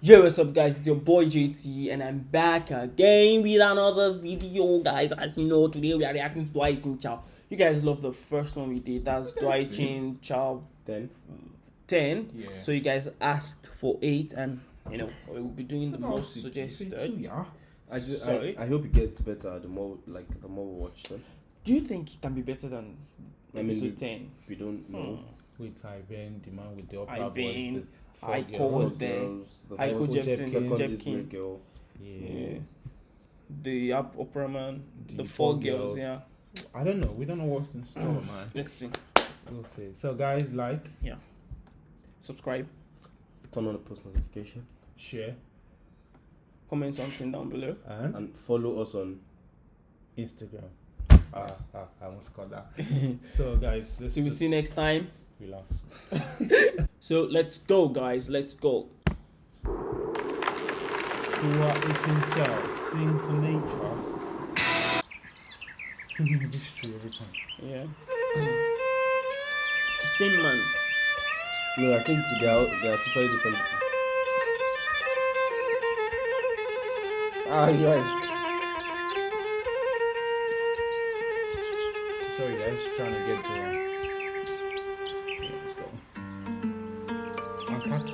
Yo, what's up, guys? It's your boy JT, and I'm back again with another video, guys. As you know, today we are reacting to Doğa İçin Çal. You guys love the first one we did. That's Doğa İçin Çal Then 10. Yeah. So you guys asked for 8, and you know, we will be doing the most you say- you say suggested. two, yeah. I, ju- Sorry? I I hope it gets better the more like the more we watch them. Do you think it can be better than I mean, episode we- 10? We don't know. Hmm. With Iben, the man with the I opera voice. the I four call girls. was there. Girls, the I first- could Jepkin, second Jeff is King. Great Girl. Yeah. Yeah. The opera man, the, The four, four girls, girls. yeah. I don't know. We don't know what's in store, man. Let's see. We'll see. So, guys, like, Yeah. Subscribe, Turn on the post notification share, comment something down below. and and follow us on. Instagram. Ah, ah, I almost got that. so, guys, let's Till we see you next time. Relax. So let's go, guys. Let's go. Tua Ichincha, sing for nature. this is true every time. Yeah. Same man. No, I think they are they are totally different. Ah, yes. Sorry, guys, trying to get the. Let's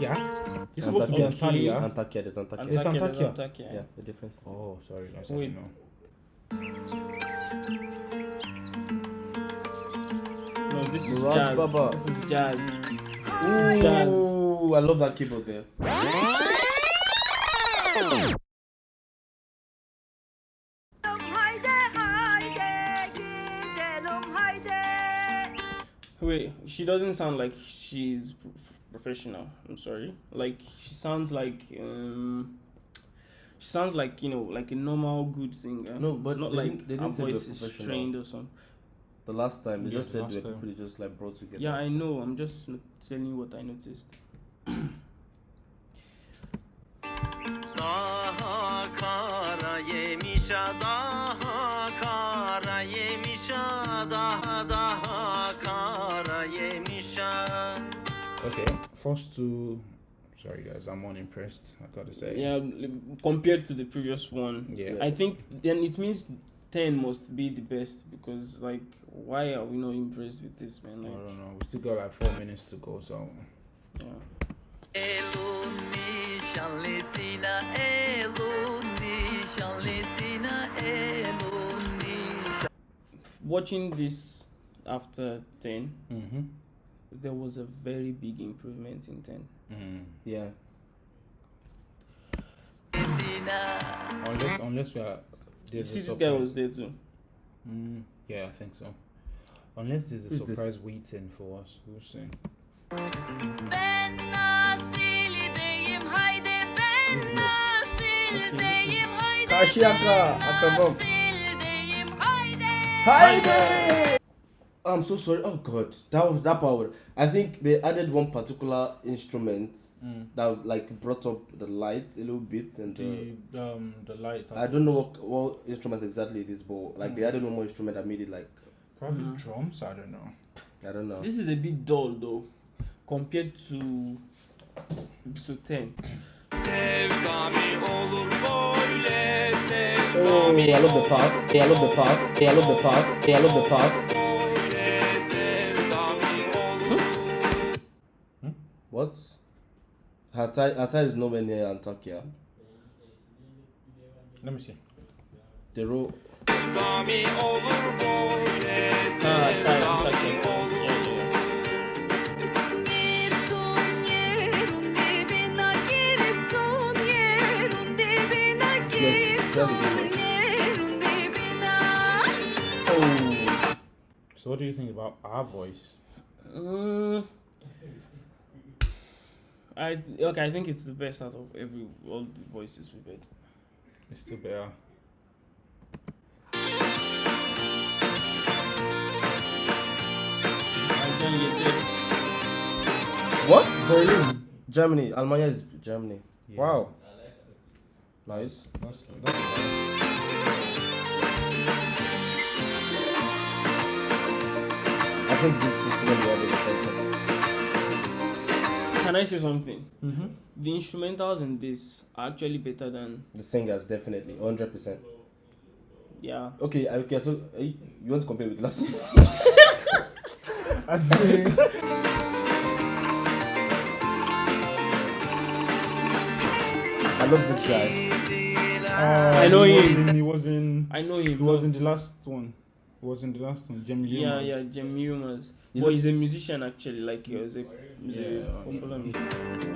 go. Antakya? You're supposed to be Antalya. Antakya, there's Antakya. It's Antakya, Antakya. Antakya. Yeah, the difference. Oh, sorry, guys. I Wait. didn't know. No, this is Murad jazz. Baba. This is jazz. This is jazz. Ooh, I love that keyboard there. Haydi haydi gidelim haydi. Wait, she doesn't sound like she's pro- professional. I'm sorry. Like she sounds like um. She sounds like you know, like a normal good singer. No, but not they like didn't- they her didn't say they voice is professional. trained or something. The last time they Yeah, just the said they last were time. just like brought together. Yeah, I know. I'm just n- telling you what I noticed. Daha kara yemişa Okay, first two. Sorry, guys, I'm unimpressed. I gotta say. Yeah, compared to the previous one, Yeah. I think then it means ten must be the best because like why are we not impressed with this man? I don't know. We still got like four minutes to go, so. yeah. Elun nişanlısına elun nişanlısına elun nişan watching this after 10 Mm-hmm. There was a very big improvement in 10 Mm. Yeah. Unless, unless we are. there's a see this guy was there too Mm, yeah, I think so. Unless there's a Who's this? surprise waiting for us, we'll see. Ben Nasily'deyim Okay, Nasily'deyim haydi Karşıyaka, akrabam. Nasily'deyim haydi Haydi! I'm so sorry. Oh god, that was that power. I think they added one particular instrument Mm. that like brought up the light a little bit and the, The um the light. I don't know what what instrument exactly it is, but like they Mm. added one more instrument that made it like Probably Mhm. drums. I don't know. I don't know. this is a bit dull though compared to episode 10 Sevdami olur böyle Oh, I love the part. Hey, I love the part. Hey, I love the part. Hey, I love the part. Hatay, Hatay is nowhere near Antakya. Let me see. The road. Sevdami olur böyle Ah, it's like- sevdami olur yeah, yeah. Girsun yerun dibine girsun yerun dibine Yes, that's a good girsun one. yerun dibine. So, what do you think about our voice? Mm, I okay. I think it's the best out of every all the voices we've heard. It's still better. What? Berlin. Germany. Almanya is Germany. Yeah. Wow. Nice. That's, that's I think this, can I say something? Mm-hmm. The instrumentals in this are actually better than The singers definitely, hundred percent. yeah. Okay, okay. So uh, you you want to compare with last one? I see. I love this guy. Uh, I know he was him. in- He was in. I know him. He was in the last one. He was in the last one. Jamie Lee yeah, was. yeah, Jem Humans. But looks- he's a musician actually, like oh, he was a, he's Yeah, a popular musician.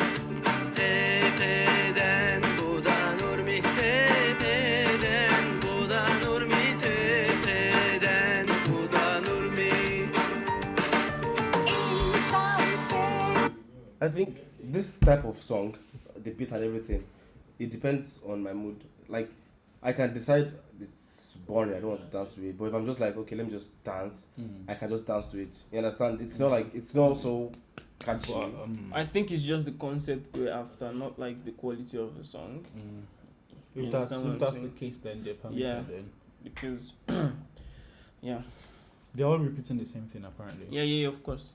I think this type of song, the beat and everything, it depends on my mood. Like, I can decide it's boring, I don't want to dance to it. But if I'm just like, okay, let me just dance, Mm. I can just dance to it. You understand? It's not like it's not so catchy. But, um, I think it's just the concept we're after, not like the quality of the song. mm. You If that's, if that's saying? the case, then they're permitted. Yeah. Then. Because yeah. They're all repeating the same thing apparently. Yeah, yeah, yeah, of course.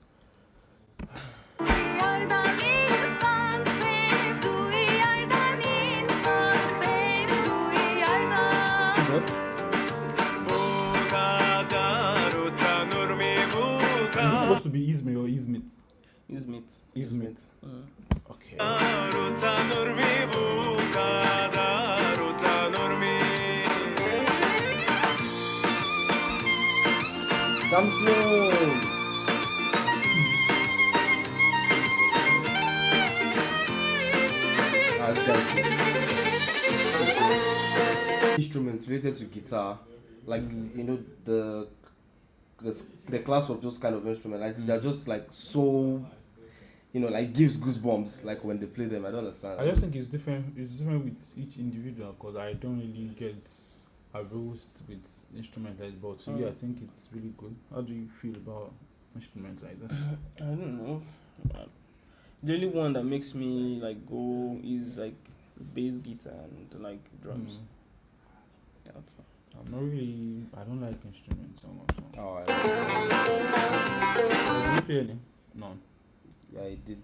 Be Izmir or Izmit? Use meat. Izmit. Mm. Okay. utanır mı bu kadar utanır mı Samsung! This guy's cool. Instruments related to guitar, like you know the the the class of those kind of instruments, like they're just like so, you know, like gives goosebumps like when they play them. I don't understand. I just think it's different. It's different with each individual because I don't really get aroused with instruments like but to you, I Mm. think it's really good. How do you feel about instruments like this? I don't know. Uh, The only one that makes me like go is like bass guitar and like drums. Mm. That's all. I'm not really. I don't like instruments so much. So. Oh, I, Did you play any? No. yeah, I did.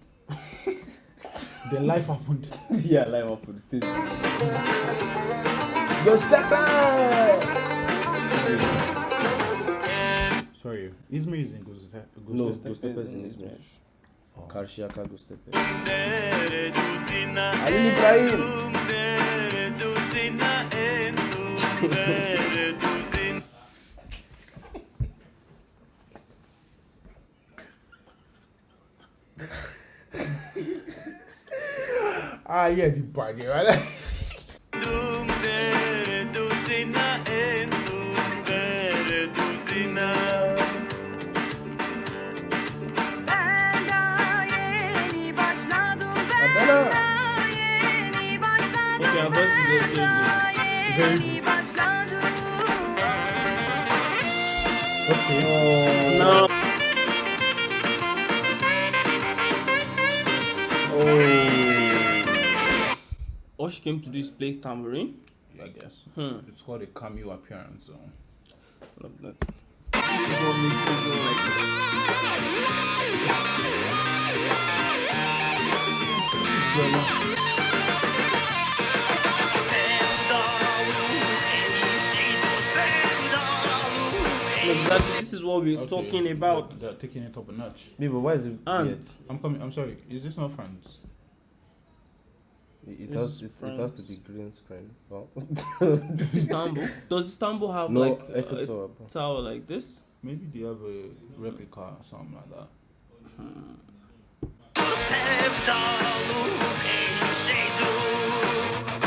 Then life happened. yeah, live up with this. Go step back! Sorry, Izmir is in Guzte- Guzte- No. Ghost Ghost Pepper Pepper is is in in Izmir. Izmir. Karşıyaka Göztepe. Dere Ali İbrahim. Ay, é de pague, olha. Porque a voz desse. Veio. All she came to do is play tambourine. I guess. Hmm. It's called a cameo appearance. So. Love that. This is what makes me go like this. Look, that, this is what we're Okay, talking about. They're, they're taking it up a notch. Me, but why is it And weird? I'm coming. I'm sorry. Is this not France? It, it has it, it has to be green screen. Oh. Istanbul. Does Istanbul have no, like Eiffel a Tower, tower like this? Maybe they have a replica or something like that. Sevdalım en şeydum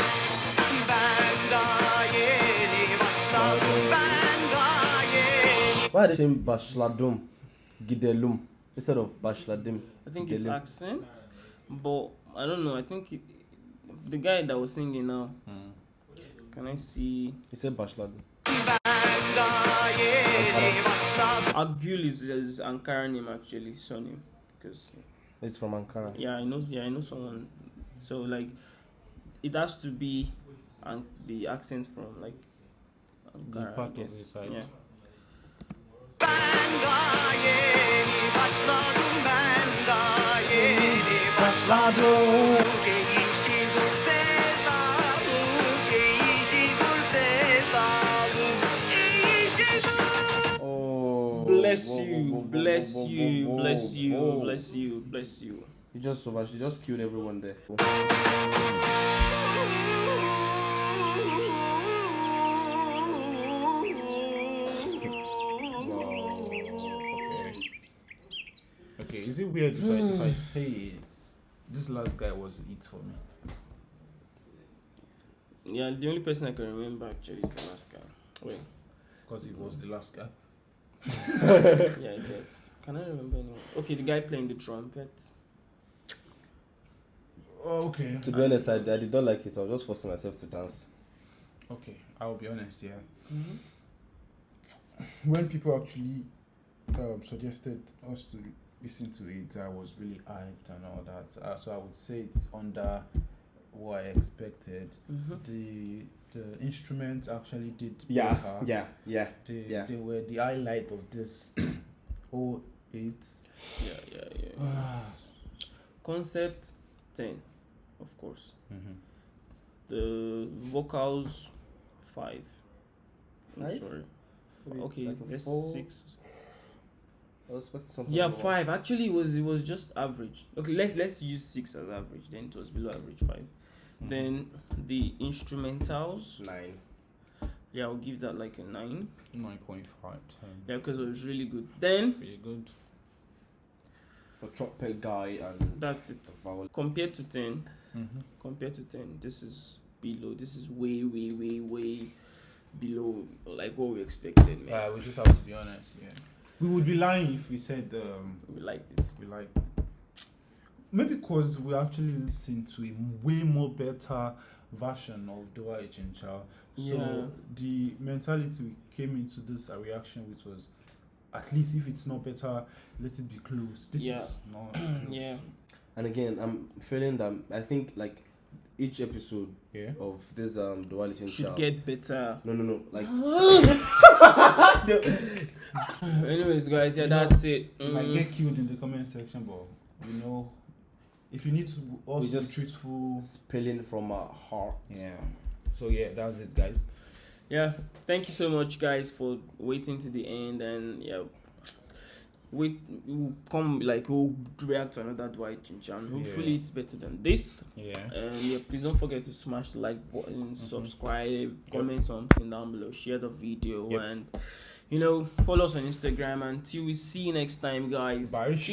Ben daha yeni başladım Ben daha yeni Why are they saying başladım, gidelum instead of başladım? I think it's gidelim? accent, but I don't know. I think it, the guy that was singing now. Hmm. Can I see? He said başladım. Ben daha yeni başladım Agül is his Ankara name actually, surname. Because It's from Ankara. yeah, I know. Yeah, I know someone. So like, it has to be, and the accent from like Ankara. I part of guess. his side. Yeah. Ben başladım Bless you, whoa, whoa, bless whoa, whoa, you, bless you, bless you, bless you. You just over. She just killed everyone there. Okay. Okay, is it weird if I, if I say this last guy was it for me? Yeah, the only person I can remember actually is the last guy. Wait, Because it was the last guy. Yeah, I guess. Can I remember anyone? Okay, the guy playing the trumpet. Oh, okay. To be honest, I, I did not like it. I was just forcing myself to dance. Okay, I'll be honest, yeah. Mm-hmm. When people actually um, suggested us to listen to it, I was really hyped and all that. Uh, so I would say it's under what I expected. Mm-hmm. The the instrument actually did Yeah, better. yeah, yeah. They, yeah. they were the highlight of this 08. Yeah, yeah, yeah. Ah. Concept 10, of course. Mhm. The vocals 5. I'm Five? sorry. Maybe Okay, like a that's four? 6. I was expecting something. Yeah, more. five. Actually, it was it was just average. Okay, let's let's use six as average. Then it was below average 5 Mhm. Then the instrumentals. Nine. Yeah, I'll give that like a nine. 9.5, 10. Yeah, because it was really good. Then Pretty good. The trumpet guy and that's it. Compared to ten, Mm-hmm. compared to ten, this is below. This is way, way, way, way below like what we expected, man. Uh, we just have to be honest, yeah. We would be lying if we said um, we liked it. we like maybe because we actually listened to a way more better version of Doğa İçin Çal. So Yeah. the mentality we came into this a reaction which was at least if it's not better, let it be close. This Yeah. is not close Yeah. to- And again, I'm feeling that I think like each episode yeah. of this um duality Should get better. no no no like Anyways, guys, yeah, You know, that's it. You might Mm. get killed in the comment section, but you know if you need to also We be just- truthful. spilling from our heart. Yeah. So yeah, that's it guys. yeah thank you so much guys for waiting to the end and yeah we will come like we'll react to another Doğa İçin Çal. Hopefully Yeah. it's better than this. Yeah. And yeah, please don't forget to smash the like button, Mhm. subscribe, comment something down below, share the video, Yep. and you know follow us on Instagram. Until we see you next time, guys. Bye. Peace.